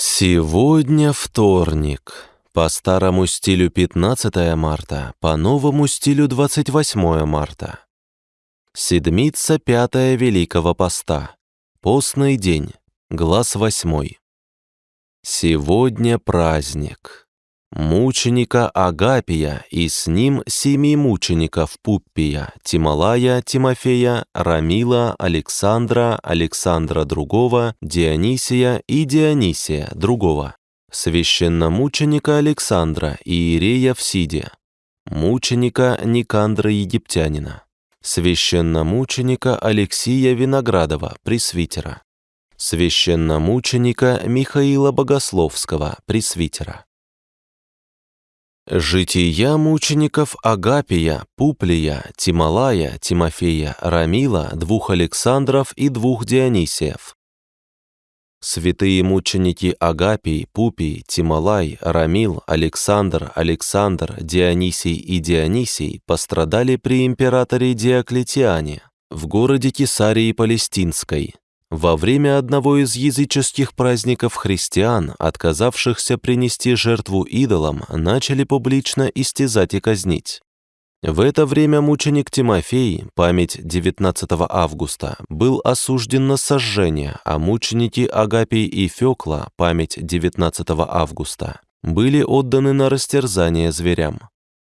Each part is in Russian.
Сегодня вторник. По старому стилю 15 марта, по новому стилю 28 марта. Седмица пятая Великого Поста. Постный день. Глаз восьмой. Сегодня праздник. Мученика Агапия и с ним семи мучеников Пуппия, Тималая, Тимофея, Рамила, Александра, Александра другого, Дионисия и Дионисия другого, священномученика Александра и Иерея в Сиде, мученика Никандра Египтянина, священномученика Алексия Виноградова, пресвитера, священномученика Михаила Богословского, пресвитера, Жития мучеников Агапия, Пуплия, Тималая, Тимофея, Рамила, двух Александров и двух Дионисиев. Святые мученики Агапий, Пупий, Тималай, Рамил, Александр, Александр, Дионисий и Дионисий пострадали при императоре Диоклетиане в городе Кесарии Палестинской, во время одного из языческих праздников христиан, отказавшихся принести жертву идолам, начали публично истязать и казнить. В это время мученик Тимофей, память 19 августа, был осужден на сожжение, а мученики Агапий и Фёкла, память 19 августа, были отданы на растерзание зверям.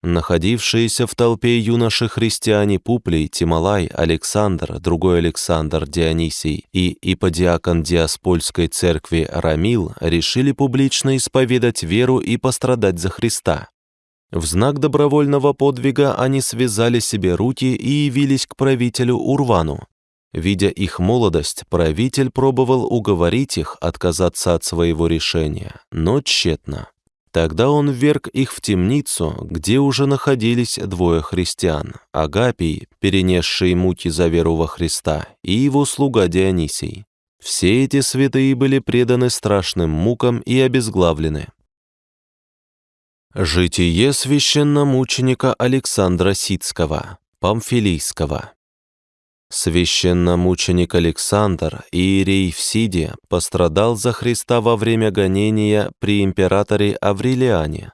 Находившиеся в толпе юноши-христиане Пуплей, Тималай, Александр, другой Александр, Дионисий и иподиакон Диаспольской церкви Рамил решили публично исповедать веру и пострадать за Христа. В знак добровольного подвига они связали себе руки и явились к правителю Урвану. Видя их молодость, правитель пробовал уговорить их отказаться от своего решения, но тщетно. Тогда он вверг их в темницу, где уже находились двое христиан, Агапий, перенесший муки за веру во Христа, и его слуга Дионисий. Все эти святые были преданы страшным мукам и обезглавлены. Житие священномученика Александра Сицкого, Памфилийского. Священномученик Александр, иерей в Сиде, пострадал за Христа во время гонения при императоре Аврелиане.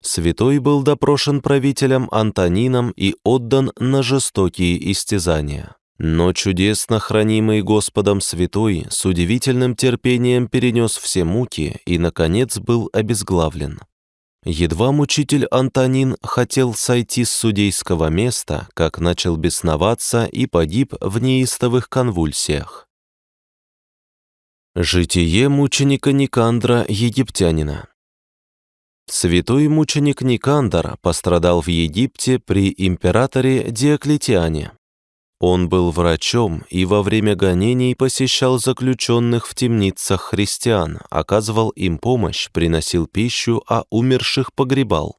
Святой был допрошен правителем Антонином и отдан на жестокие истязания. Но чудесно хранимый Господом святой с удивительным терпением перенес все муки и, наконец, был обезглавлен. Едва мучитель Антонин хотел сойти с судейского места, как начал бесноваться и погиб в неистовых конвульсиях. Житие мученика Никандра, египтянина Святой мученик Никандр пострадал в Египте при императоре Диоклетиане. Он был врачом и во время гонений посещал заключенных в темницах христиан, оказывал им помощь, приносил пищу, а умерших погребал.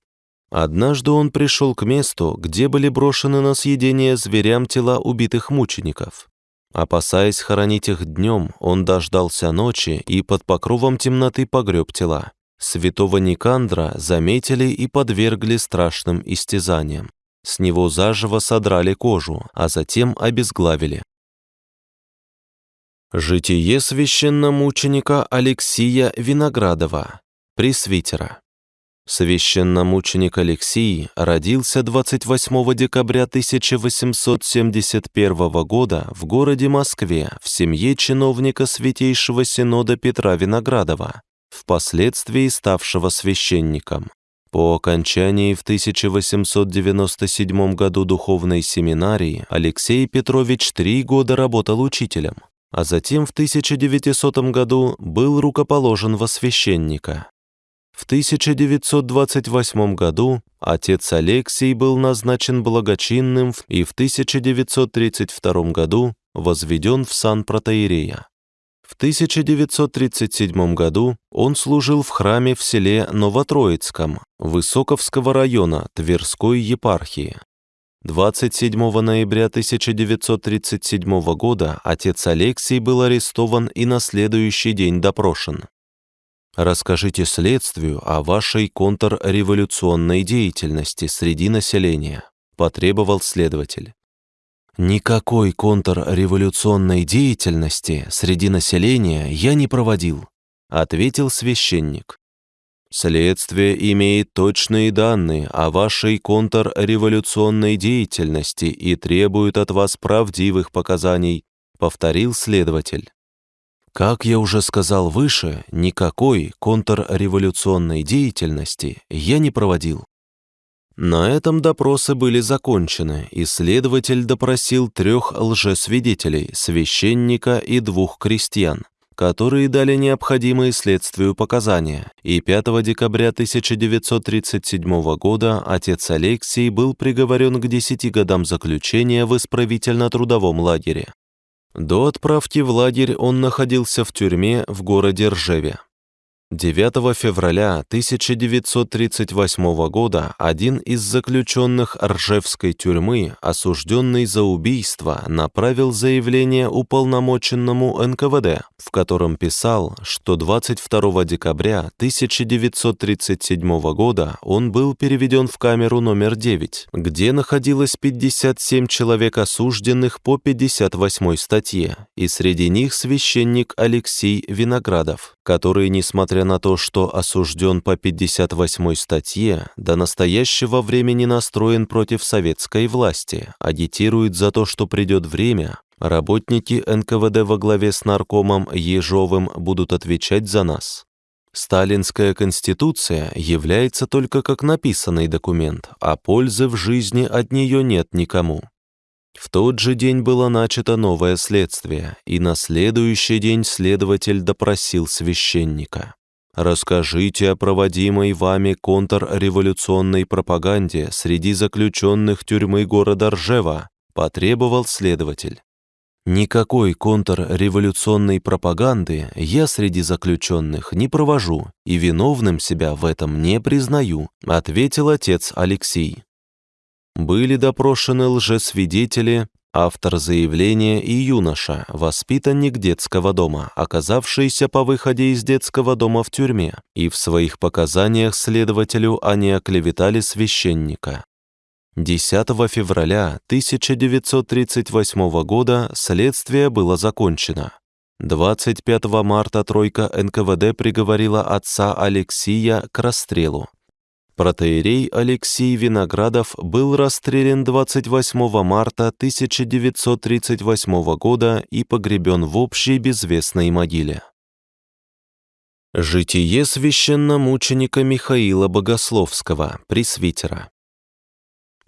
Однажды он пришел к месту, где были брошены на съедение зверям тела убитых мучеников. Опасаясь хоронить их днем, он дождался ночи и под покровом темноты погреб тела. Святого Никандра заметили и подвергли страшным истязаниям. С него заживо содрали кожу, а затем обезглавили. Житие священномученика Алексия Виноградова, пресвитера. Священномученик Алексий родился 28 декабря 1871 года в городе Москве в семье чиновника Святейшего Синода Петра Виноградова, впоследствии ставшего священником. По окончании в 1897 году духовной семинарии Алексей Петрович три года работал учителем, а затем в 1900 году был рукоположен во священника. В 1928 году отец Алексий был назначен благочинным и в 1932 году возведен в сан протоиерея. В 1937 году он служил в храме в селе Новотроицком Высоковского района Тверской епархии. 27 ноября 1937 года отец Алексей был арестован и на следующий день допрошен. Расскажите следствию о вашей контрреволюционной деятельности среди населения, потребовал следователь. Никакой контрреволюционной деятельности среди населения я не проводил, ответил священник. Следствие имеет точные данные о вашей контрреволюционной деятельности и требует от вас правдивых показаний, повторил следователь. Как я уже сказал выше, никакой контрреволюционной деятельности я не проводил. На этом допросы были закончены, и следователь допросил трех лжесвидетелей, священника и двух крестьян которые дали необходимые следствию показания, и 5 декабря 1937 года отец Алексей был приговорен к 10 годам заключения в исправительно-трудовом лагере. До отправки в лагерь он находился в тюрьме в городе Ржеве. 9 февраля 1938 года один из заключенных Ржевской тюрьмы, осужденный за убийство, направил заявление уполномоченному НКВД, в котором писал, что 22 декабря 1937 года он был переведен в камеру номер 9, где находилось 57 человек осужденных по 58 статье, и среди них священник Алексей Виноградов, который, несмотря на то, что осужден по 58 статье, до настоящего времени настроен против советской власти, агитирует за то, что придет время, работники НКВД во главе с наркомом Ежовым будут отвечать за нас. Сталинская конституция является только как написанный документ, а пользы в жизни от нее нет никому. В тот же день было начато новое следствие, и на следующий день следователь допросил священника. Расскажите о проводимой вами контрреволюционной пропаганде среди заключенных тюрьмы города Ржева, потребовал следователь. Никакой контрреволюционной пропаганды я среди заключенных не провожу и виновным себя в этом не признаю, ответил отец Алексей. Были допрошены лжесвидетели, Автор заявления и юноша, воспитанник детского дома, оказавшийся по выходе из детского дома в тюрьме, и в своих показаниях следователю они оклеветали священника. 10 февраля 1938 года следствие было закончено. 25 марта тройка НКВД приговорила отца Алексия к расстрелу. Протеерей Алексей Виноградов был расстрелян 28 марта 1938 года и погребен в общей безвестной могиле. Житие священномученика Михаила Богословского, пресвитера.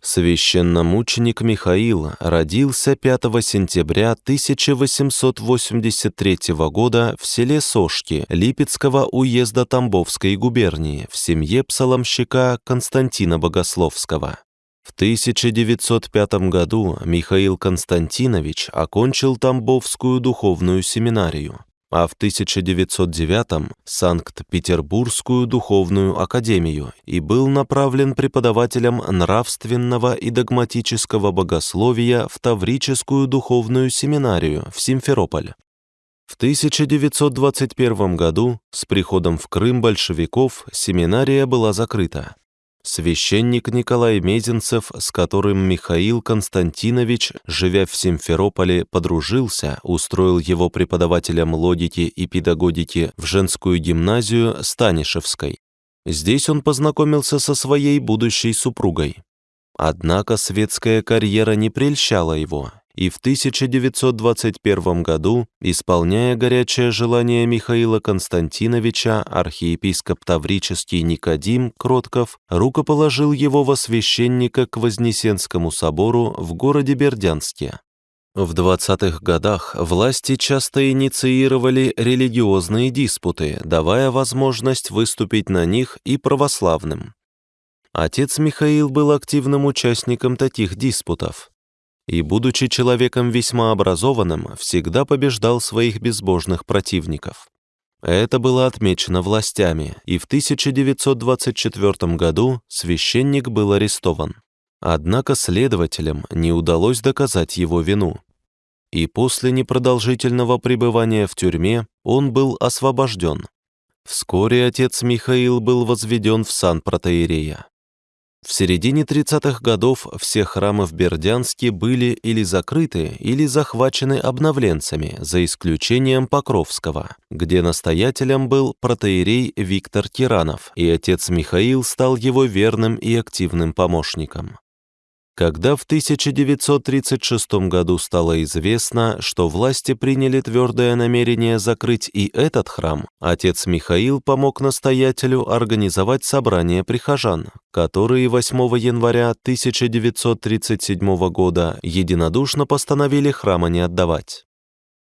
Священномученик Михаил родился 5 сентября 1883 года в селе Сошки Липецкого уезда Тамбовской губернии в семье псаломщика Константина Богословского. В 1905 году Михаил Константинович окончил Тамбовскую духовную семинарию а в 1909 Санкт-Петербургскую духовную академию и был направлен преподавателем нравственного и догматического богословия в Таврическую духовную семинарию в Симферополь. В 1921 году с приходом в Крым большевиков семинария была закрыта. Священник Николай Мезенцев, с которым Михаил Константинович, живя в Симферополе, подружился, устроил его преподавателем логики и педагогики в женскую гимназию Станишевской. Здесь он познакомился со своей будущей супругой. Однако светская карьера не прельщала его, и в 1921 году, исполняя горячее желание Михаила Константиновича, архиепископ Таврический Никодим Кротков рукоположил его во священника к Вознесенскому собору в городе Бердянске. В 20-х годах власти часто инициировали религиозные диспуты, давая возможность выступить на них и православным. Отец Михаил был активным участником таких диспутов и, будучи человеком весьма образованным, всегда побеждал своих безбожных противников. Это было отмечено властями, и в 1924 году священник был арестован. Однако следователям не удалось доказать его вину. И после непродолжительного пребывания в тюрьме он был освобожден. Вскоре отец Михаил был возведен в сан протеерея. В середине 30-х годов все храмы в Бердянске были или закрыты, или захвачены обновленцами, за исключением Покровского, где настоятелем был протеерей Виктор Тиранов, и отец Михаил стал его верным и активным помощником. Когда в 1936 году стало известно, что власти приняли твердое намерение закрыть и этот храм, отец Михаил помог настоятелю организовать собрание прихожан, которые 8 января 1937 года единодушно постановили храма не отдавать.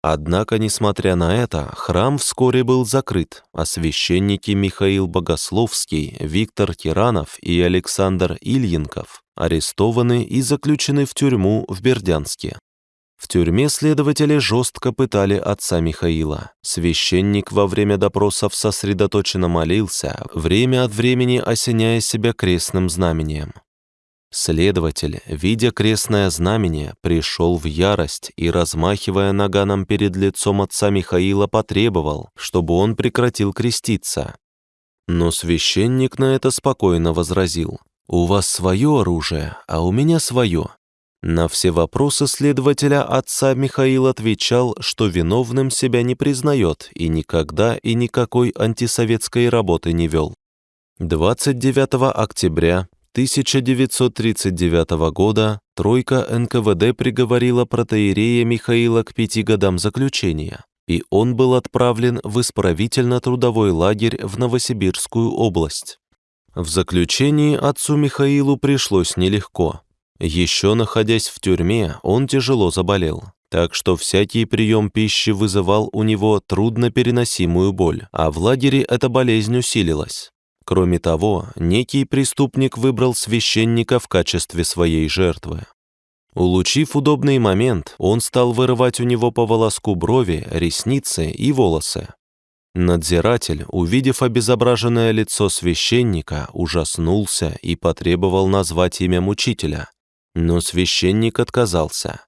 Однако, несмотря на это, храм вскоре был закрыт, а священники Михаил Богословский, Виктор Тиранов и Александр Ильинков арестованы и заключены в тюрьму в Бердянске. В тюрьме следователи жестко пытали отца Михаила. Священник во время допросов сосредоточенно молился, время от времени осеняя себя крестным знамением. Следователь, видя крестное знамение, пришел в ярость и, размахивая наганом перед лицом отца Михаила, потребовал, чтобы он прекратил креститься. Но священник на это спокойно возразил. «У вас свое оружие, а у меня свое». На все вопросы следователя отца Михаил отвечал, что виновным себя не признает и никогда и никакой антисоветской работы не вел. 29 октября 1939 года тройка НКВД приговорила протеерея Михаила к пяти годам заключения, и он был отправлен в исправительно-трудовой лагерь в Новосибирскую область. В заключении отцу Михаилу пришлось нелегко. Еще находясь в тюрьме, он тяжело заболел, так что всякий прием пищи вызывал у него труднопереносимую боль, а в лагере эта болезнь усилилась. Кроме того, некий преступник выбрал священника в качестве своей жертвы. Улучив удобный момент, он стал вырывать у него по волоску брови, ресницы и волосы. Надзиратель, увидев обезображенное лицо священника, ужаснулся и потребовал назвать имя мучителя. Но священник отказался.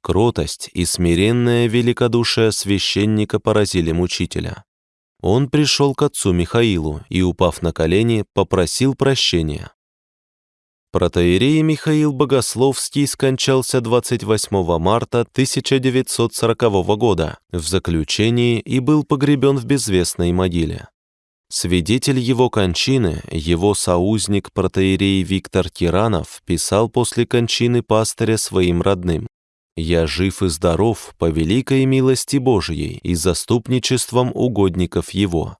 Кротость и смиренное великодушие священника поразили мучителя. Он пришел к отцу Михаилу и, упав на колени, попросил прощения. Протоиерей Михаил Богословский скончался 28 марта 1940 года в заключении и был погребен в безвестной могиле. Свидетель его кончины, его соузник протоиерей Виктор Тиранов, писал после кончины пастыря своим родным. Я жив и здоров по великой милости Божией и заступничеством угодников Его.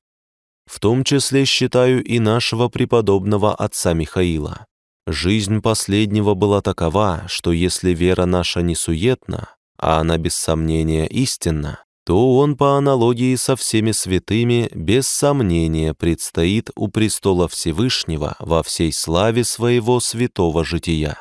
В том числе считаю и нашего преподобного отца Михаила. Жизнь последнего была такова, что если вера наша не суетна, а она без сомнения истинна, то он по аналогии со всеми святыми без сомнения предстоит у престола Всевышнего во всей славе своего святого жития.